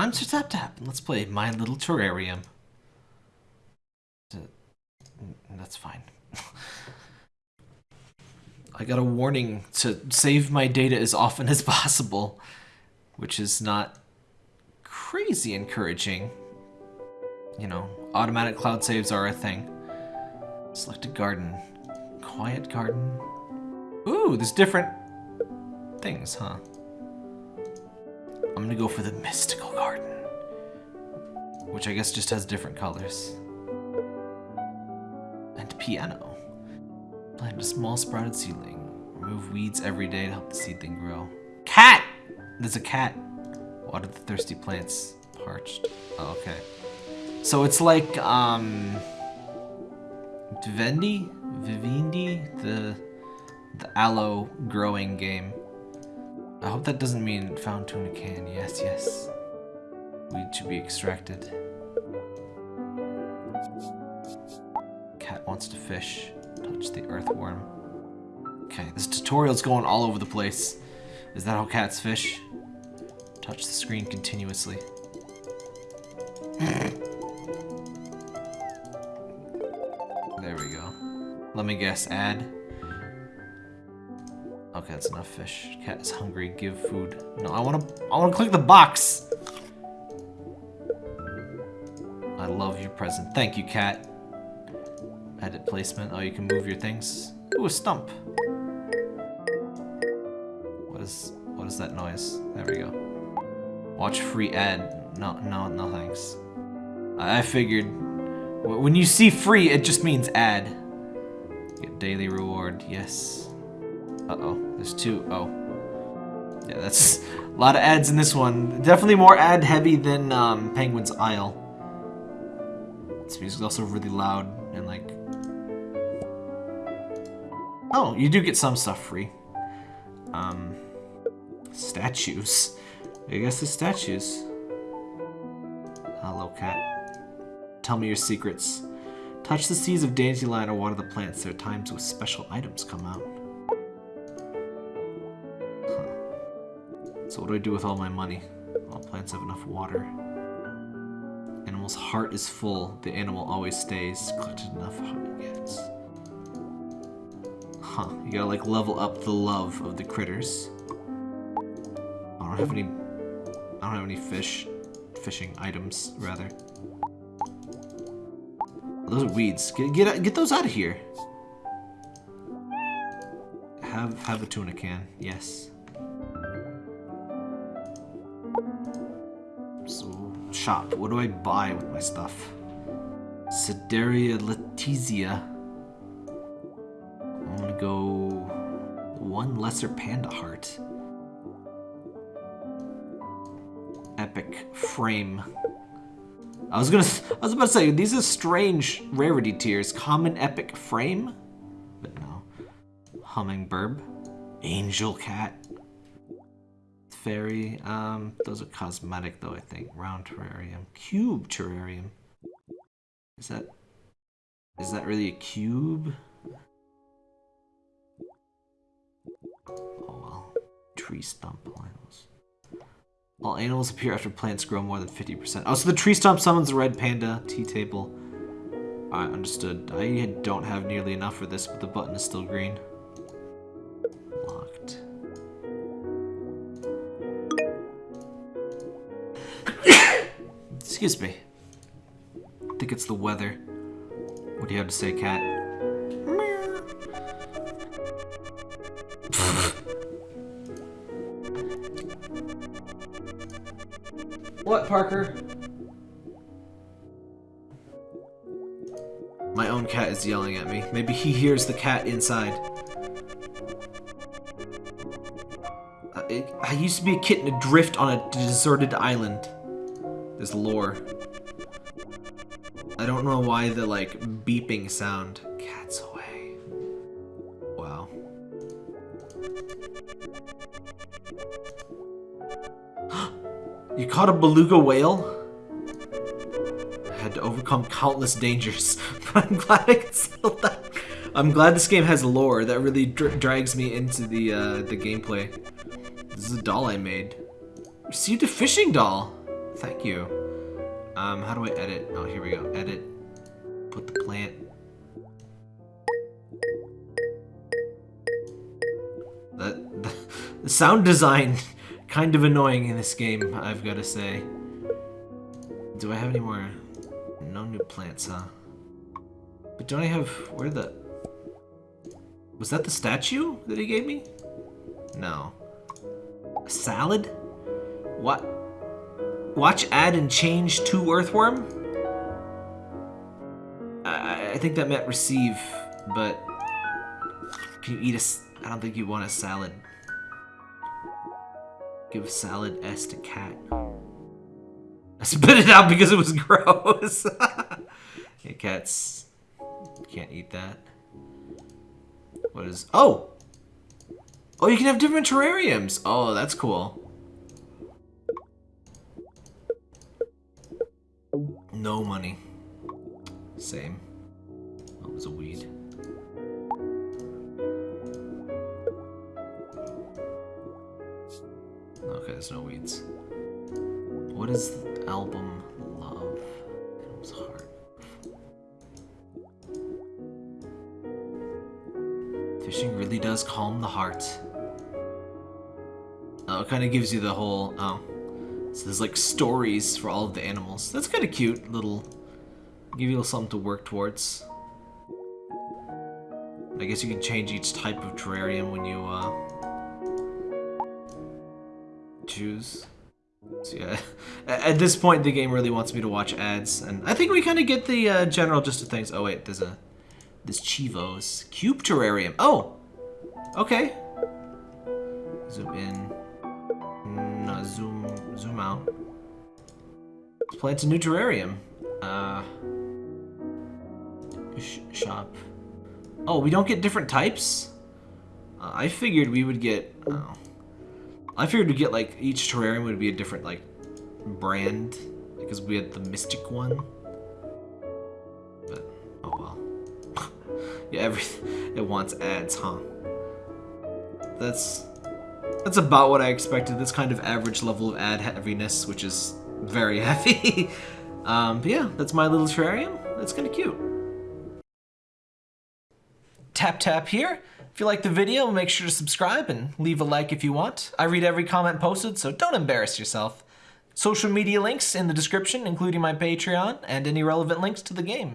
I'm Sir Tap Tap, let's play My Little Terrarium. That's fine. I got a warning to save my data as often as possible, which is not crazy encouraging. You know, automatic cloud saves are a thing. Select a garden. Quiet garden. Ooh, there's different things, huh? I'm gonna go for the mystical garden. Which I guess just has different colors. And piano. Plant a small sprouted seedling. Remove weeds every day to help the seedling grow. Cat! There's a cat. Water the thirsty plants. Parched. Oh, okay. So it's like, um... Viridi? Viridi? The, the aloe growing game. I hope that doesn't mean found tuna can. Yes, yes. Weed should be extracted. Cat wants to fish. Touch the earthworm. Okay, this tutorial's going all over the place. Is that how cats fish? Touch the screen continuously. there we go. Let me guess, add. That's enough fish. Cat is hungry, give food. No, I wanna I wanna click the box! I love your present. Thank you, cat. Edit placement. Oh, you can move your things. Ooh, a stump. What is what is that noise? There we go. Watch free ad. No, no, no thanks. I figured when you see free, it just means ad. Get daily reward. Yes. Uh-oh. There's two. Oh. Yeah, that's a lot of ads in this one. Definitely more ad heavy than um, Penguin's Isle. This music's also really loud and like Oh, you do get some stuff free. Um, statues. I guess the statues. Hello, cat. Tell me your secrets. Touch the seeds of dandelion or water the plants. There are times when special items come out. So what do I do with all my money? All plants have enough water. Animal's heart is full. The animal always stays. Collected enough gets. Huh, you gotta like level up the love of the critters. I don't have any, I don't have any fish, fishing items, rather. Those are weeds. Get, get, get those out of here. Have, have a tuna can, yes. Shop. What do I buy with my stuff? Sedaria Letizia I'm gonna go one lesser panda heart. Epic frame. I was gonna, I was about to say, these are strange rarity tiers. Common epic frame? But no. Hummingbird. Angel cat. Fairy. Um, those are cosmetic though, I think. Round terrarium. Cube terrarium. Is that, is that really a cube? Oh well. Tree stump animals. All animals appear after plants grow more than 50%. Oh, so the tree stump summons the red panda. Tea table. I understood. I don't have nearly enough for this, but the button is still green. Excuse me. I think it's the weather. What do you have to say, cat? What, Parker? My own cat is yelling at me. Maybe he hears the cat inside. Uh, I, I used to be a kitten adrift on a deserted island. There's lore. I don't know why the, like, beeping sound. Cat's away. Wow. You caught a beluga whale? I had to overcome countless dangers, but I'm glad I can sell that. I'm glad this game has lore that really dr drags me into the uh, the gameplay. This is a doll I made. Received a fishing doll. Thank you. Um, how do I edit? Oh, here we go. Edit. Put the plant. The, the, the sound design kind of annoying in this game, I've got to say. Do I have any more? No new plants, huh? But don't I have... Where the... Was that the statue that he gave me? No. A salad? What? Watch, add, and change to earthworm? I, I think that meant receive, but... Can you eat a... I don't think you want a salad. Give a salad S to cat. I spit it out because it was gross. yeah, cats can't eat that. What is... Oh! Oh, you can have different terrariums. Oh, that's cool. Money. Same. It was a weed. Okay, there's no weeds. What is the album Love? Animal's Heart. Fishing really does calm the heart. Oh, it kind of gives you the whole, oh. So there's like stories for all of the animals. That's kind of cute, little, give you a little something to work towards. I guess you can change each type of terrarium when you, uh, choose. So yeah, at this point the game really wants me to watch ads, and I think we kind of get the uh, general gist of things. Oh wait, there's a, this Chivos cube terrarium. Oh, okay. Zoom in. Let's plant a new terrarium. Uh, sh shop. Oh, we don't get different types. Uh, I figured we would get. Oh. I figured we'd get like each terrarium would be a different like brand because we had the mystic one. But oh well. yeah, every it wants ads, huh? That's that's about what I expected. This kind of average level of ad heaviness, which is very heavy. um, but yeah, that's my little terrarium. That's kind of cute. Tap tap here. If you like the video, make sure to subscribe and leave a like if you want. I read every comment posted, so don't embarrass yourself. Social media links in the description, including my Patreon and any relevant links to the game.